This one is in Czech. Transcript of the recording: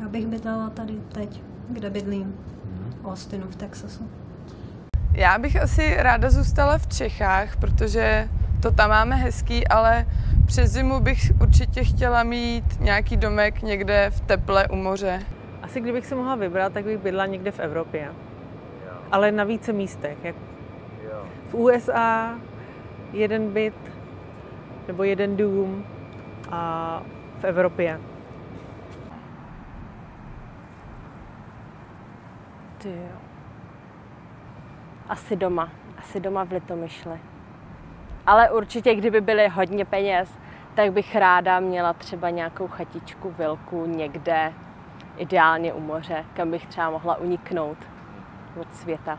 Já bych bydlela tady teď, kde bydlím. V Austinu v Texasu. Já bych asi ráda zůstala v Čechách, protože to tam máme hezký, ale přes zimu bych určitě chtěla mít nějaký domek někde v teple u moře. Asi kdybych si mohla vybrat, tak bych bydla někde v Evropě. Ale na více místech. Jak v USA jeden byt nebo jeden dům a v Evropě. Ty jo. Asi doma. Asi doma v Litomyšli. Ale určitě, kdyby byly hodně peněz, tak bych ráda měla třeba nějakou chatičku, vilku někde, ideálně u moře, kam bych třeba mohla uniknout od světa.